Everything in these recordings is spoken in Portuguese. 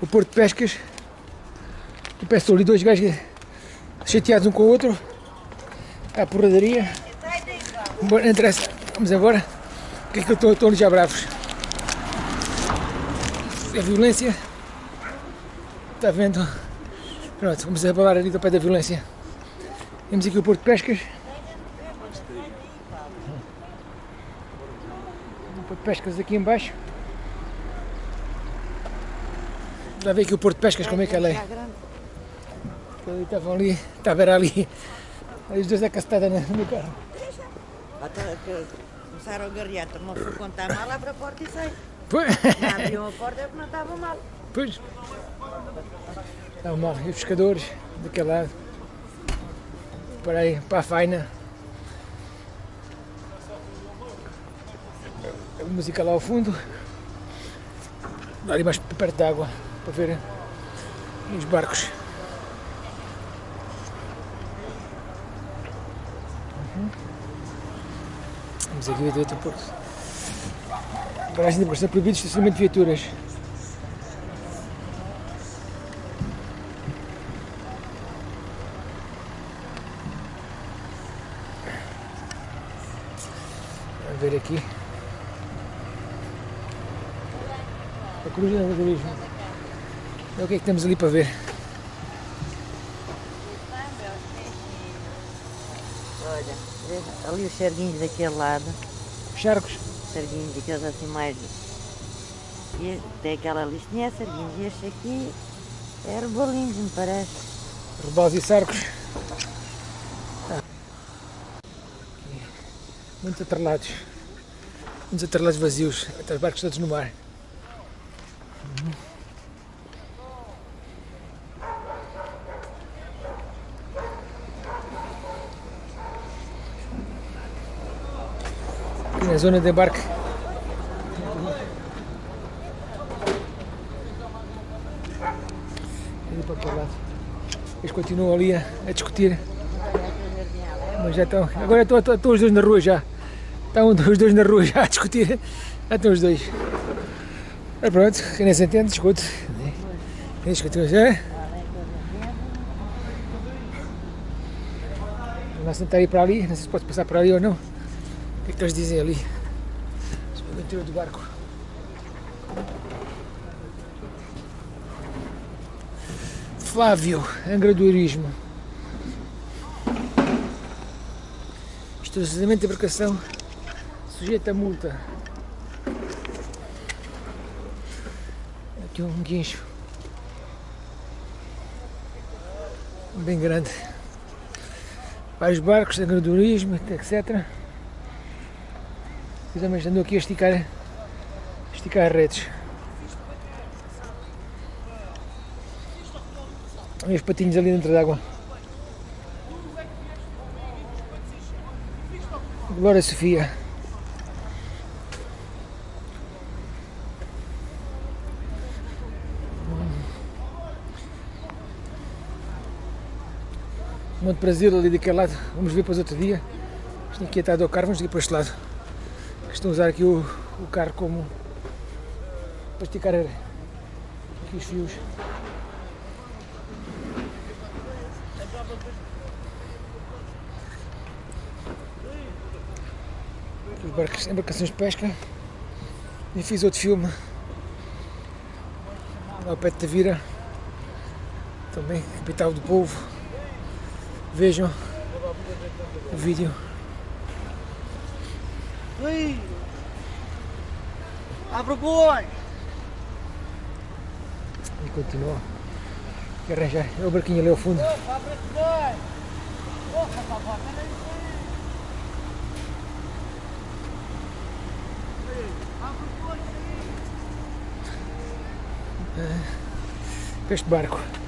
o Porto de Pescas. E peço ali dois gajos chateados um com o outro. À porradaria. Bom, não interessa. Vamos agora. O que é que eu estou, já bravos? É violência. Está vendo? Pronto, vamos abalar ali do pé da violência. Temos aqui o Porto de Pescas. O Porto de Pescas aqui em baixo. Já vê aqui o Porto de Pescas como é que ela é. Ali estavam ali, estava era ali, os dois acastados no meu carro. Começaram a garrear, não se contar mal, abre a porta e sai. Pois, Não abriam a porta é porque não estava mal. pois. Estavam mal, e os pescadores daquele lado. Para aí, para a faina. A música lá ao fundo. Ali mais perto da água, para ver os barcos. Uhum. Vamos aqui ver outro porto. Paragem de embarcação proibido estacionamento de viaturas. Vamos ver aqui. A cruz do turismo. É o que é que temos ali para ver? Olha, ali os serguinhos daquele lado, Charcos. serguinhos daqueles assim mais. E tem aquela listinha, é. E este aqui é rebolinhos, me parece. Rebaus e sarcos. Ah. Muitos atrelados. Muitos atrelados vazios. Até os barcos todos no mar. Aqui na zona de embarque. Eles continuam ali a, a discutir. Mas já estão. Agora estão, estão, os dois na rua já. Estão os dois na rua já a discutir. Já estão os dois. Mas pronto, quem nem se entende, discute. Quem discute já. Nós tentar ir para ali, não sei se pode passar para ali ou não. Que é que eles dizem ali? Interior do barco. Flávio, angradoirismo. Estacionamento de embarcação sujeito a multa. Aqui um guincho. Bem grande. Vários barcos, angradoirismo, etc. E também andou aqui a esticar, a esticar redes. Olha os patinhos ali dentro d'água. Glória Sofia. Monte Brasil ali daquele lado, vamos ver depois outro dia. Isto aqui está do carro, vamos ir para este lado. Estão a usar aqui o, o carro como para esticar aqui os fios. Os barcos, embarcações de pesca. E fiz outro filme lá ao pé de Tavira. Também, capital do povo. Vejam o vídeo. Ui! Abre o boi! E continua. Que arranjar. É o barquinho ali ao fundo. Opa, abre o boi! Opa, papá, peraí! Abre o boi, Este barco.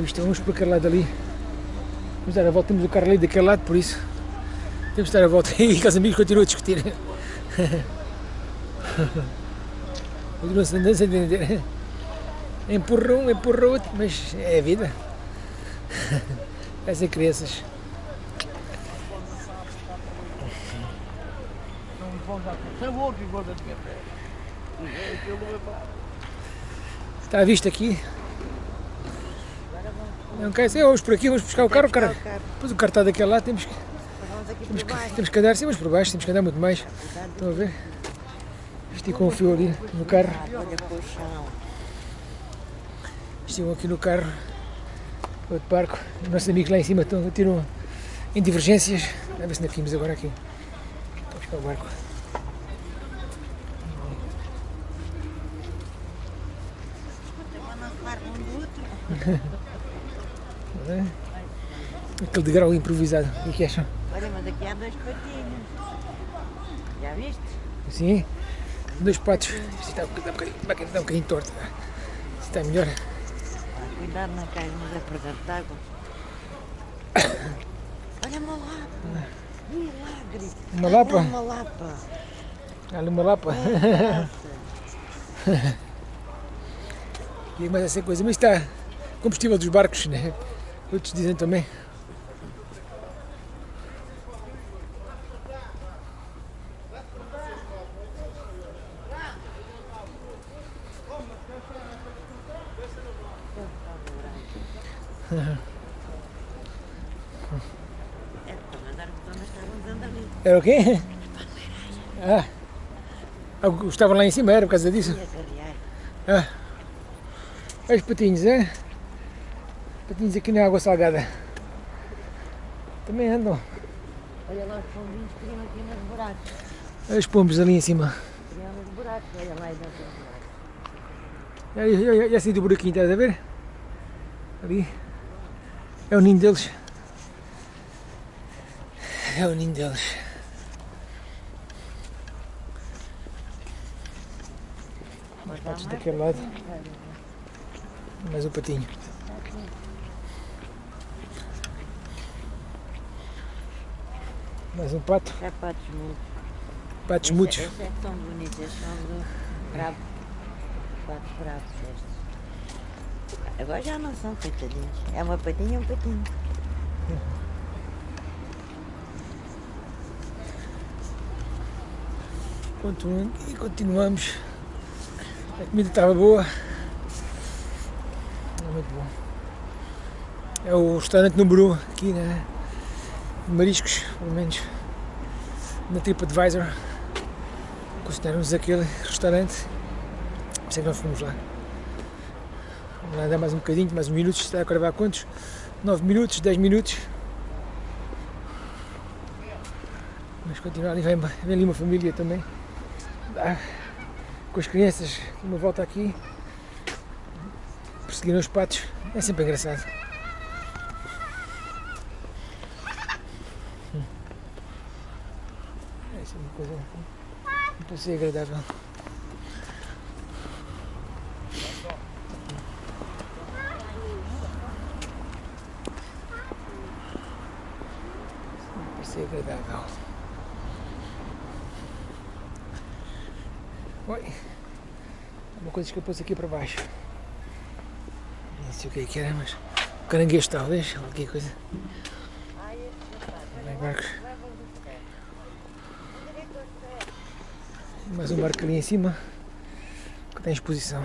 Visto? Vamos para aquele lado ali. Vamos dar a volta, temos o carro ali daquele lado, por isso. Temos de dar a volta e que os amigos continuam a discutir. Continuam-se a entender. Empurra um, empurra outro, mas é a vida. Parecem crianças. Está à vista aqui. Não quer ser, vamos por aqui, vamos buscar o carro, o carro. Depois o carro está daquele lado, temos que, temos, que, temos que andar, sim, mas por baixo, temos que andar muito mais. Estão a ver? Esticam um fio ali no carro. Ah, o chão. Estigam aqui no carro, outro barco. Os nossos amigos lá em cima estão, tiram em divergências. A ver se ainda caímos agora aqui. Vamos buscar o barco. Para não um do outro. Não é? Aquele degrau improvisado. O que é que acham? Olha, mas aqui há dois patinhos. Já viste? Assim? Dois patos. Isto está um bocadinho, está um bocadinho, está um bocadinho torto. Isto está melhor. Ah, cuidado, não cais nos apresento de água. Olha uma lapa. Milagre. Uma Ah, lapa? não, Uma lapa. Ali uma lapa. E mais essa coisa. Mas está combustível dos barcos, né? Outros dizem também. É. Era o quê? Ah. Ah, Estavam lá em cima, era por causa disso. Ah. Os patinhos, é? Patinhos aqui na água salgada. Também andam. Olha lá os pombinhos que criam aqui nos buracos. Olha os pombos ali em cima. Criam nos buracos. Olha lá dentro dos buracos. Já saí do buraquinho, estás a ver? Ali. É o ninho deles. É o ninho deles. Mais patos daquele lado. Mais um patinho. Mais um pato. É patos mudos. Patos Estes- mudos. Estes é são bonitos. Estes são do bravo. Patos bravos estes. Agora já não são coitadinhos. É uma patinha e um patinho. Continuam- E continuamos. A comida estava boa. É muito bom. É o restaurante número 1 um aqui de Mariscos, pelo menos na TripAdvisor. Consideramos aquele restaurante. Por isso é que nós fomos lá. Vamos lá andar mais um bocadinho, mais uns minutos. Está a gravar quantos? 9 minutos, 10 minutos. Mas continuar ali, vem, vem ali uma família também. Ah, com as crianças, uma volta aqui, perseguiram os patos, é sempre engraçado. Hum. É sempre uma coisa, um passeio agradável. Passeio agradável. Oi. Uma coisa escapou-se aqui para baixo. Não sei o que é que era, mas. Caranguejo talvez, qualquer coisa. Vai barcos. Mais um barco ali em cima que tem exposição.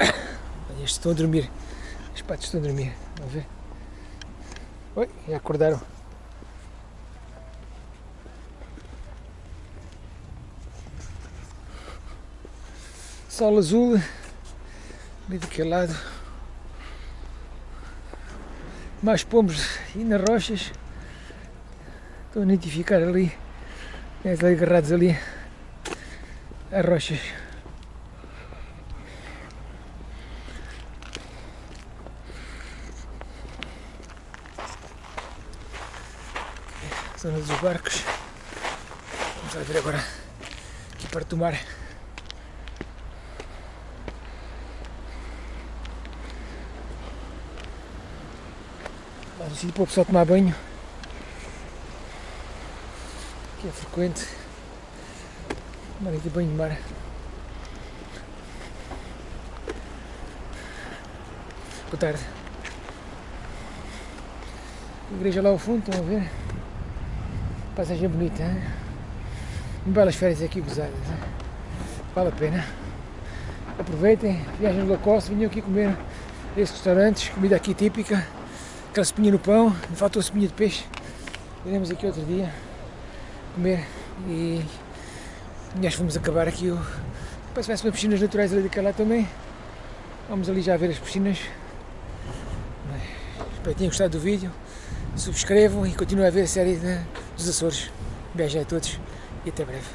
Olha, estes estão a dormir. Os patos estão a dormir. Vamos ver. Oi, já acordaram. Sol azul, ali daquele lado. Mais pombos e nas rochas. Estão a nidificar ali. Eles ali agarrados ali. As rochas. Zona dos barcos. Vamos lá ver agora aqui perto do sítio para o tomar banho, que é frequente, tomar aqui banho de mar. Boa tarde. A igreja lá ao fundo, estão a ver? Passagem bonita, hein? belas férias aqui gozadas. Hein? Vale a pena. Aproveitem, viagem low cost, venham aqui comer esses restaurantes, comida aqui típica aquela espinha no pão, me faltou espinha de peixe. Iremos aqui outro dia comer e nós vamos acabar aqui o. Que vai ser piscinas naturais ali daquela também. Vamos ali já ver as piscinas. Espero que tenham gostado do vídeo. Subscrevam e continuem a ver a série de- dos Açores. Beijo a todos e até breve.